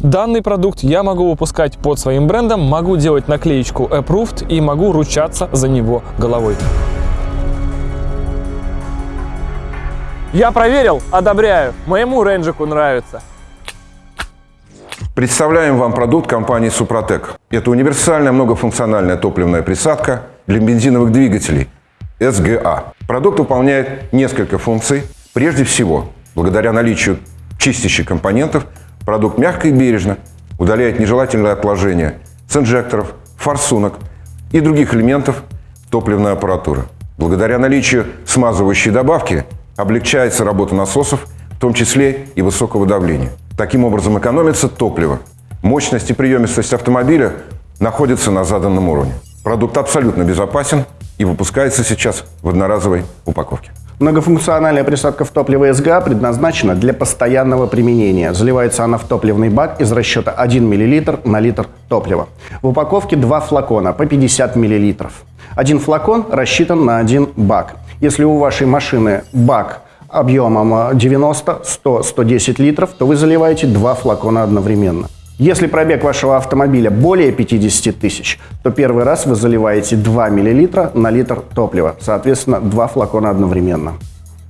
Данный продукт я могу выпускать под своим брендом, могу делать наклеечку Approved и могу ручаться за него головой. Я проверил, одобряю. Моему рейнджику нравится. Представляем вам продукт компании «Супротек». Это универсальная многофункциональная топливная присадка для бензиновых двигателей СГА. Продукт выполняет несколько функций. Прежде всего, благодаря наличию чистящих компонентов, продукт мягко и бережно удаляет нежелательные отложения с инжекторов, форсунок и других элементов топливной аппаратуры. Благодаря наличию смазывающей добавки облегчается работа насосов, в том числе и высокого давления. Таким образом экономится топливо. Мощность и приемистость автомобиля находятся на заданном уровне. Продукт абсолютно безопасен и выпускается сейчас в одноразовой упаковке. Многофункциональная присадка в топливо СГА предназначена для постоянного применения. Заливается она в топливный бак из расчета 1 мл на литр топлива. В упаковке два флакона по 50 мл. Один флакон рассчитан на один бак. Если у вашей машины бак объемом 90, 100, 110 литров, то вы заливаете два флакона одновременно. Если пробег вашего автомобиля более 50 тысяч, то первый раз вы заливаете 2 мл на литр топлива, соответственно, два флакона одновременно.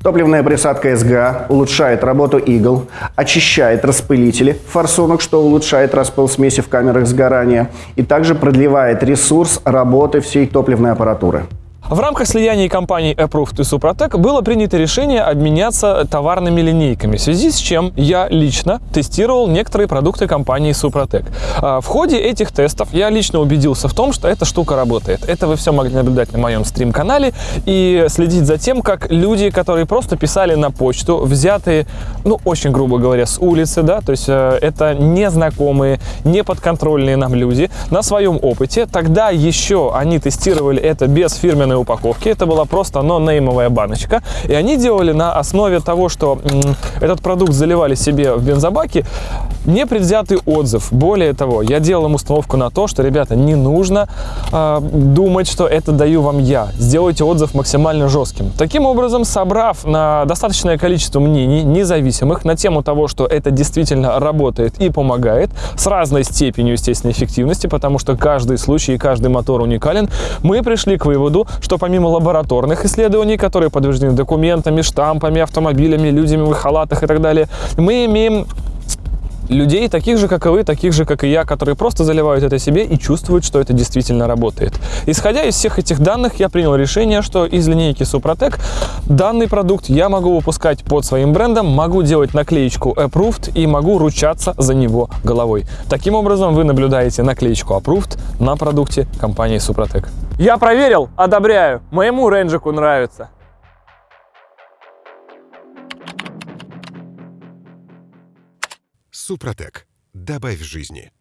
Топливная присадка СГА улучшает работу игл, очищает распылители форсунок, что улучшает распыл смеси в камерах сгорания, и также продлевает ресурс работы всей топливной аппаратуры. В рамках слияния компаний Approved и Супротек было принято решение обменяться товарными линейками, в связи с чем я лично тестировал некоторые продукты компании Супротек. В ходе этих тестов я лично убедился в том, что эта штука работает. Это вы все могли наблюдать на моем стрим-канале и следить за тем, как люди, которые просто писали на почту, взятые, ну, очень грубо говоря, с улицы, да, то есть э, это незнакомые, неподконтрольные нам люди, на своем опыте, тогда еще они тестировали это без фирменной упаковке. Это была просто нонеймовая баночка. И они делали на основе того, что этот продукт заливали себе в бензобаке, непредвзятый отзыв. Более того, я делал им установку на то, что, ребята, не нужно э, думать, что это даю вам я. Сделайте отзыв максимально жестким. Таким образом, собрав на достаточное количество мнений независимых на тему того, что это действительно работает и помогает, с разной степенью, естественно, эффективности, потому что каждый случай и каждый мотор уникален, мы пришли к выводу, что помимо лабораторных исследований, которые подтверждены документами, штампами, автомобилями, людьми в халатах и так далее, мы имеем людей, таких же, как и вы, таких же, как и я, которые просто заливают это себе и чувствуют, что это действительно работает. Исходя из всех этих данных, я принял решение, что из линейки Супротек данный продукт я могу выпускать под своим брендом, могу делать наклеечку Approved и могу ручаться за него головой. Таким образом, вы наблюдаете наклеечку Approved на продукте компании Супротек. Я проверил, одобряю, моему рейнджику нравится. Супротек. Добавь жизни.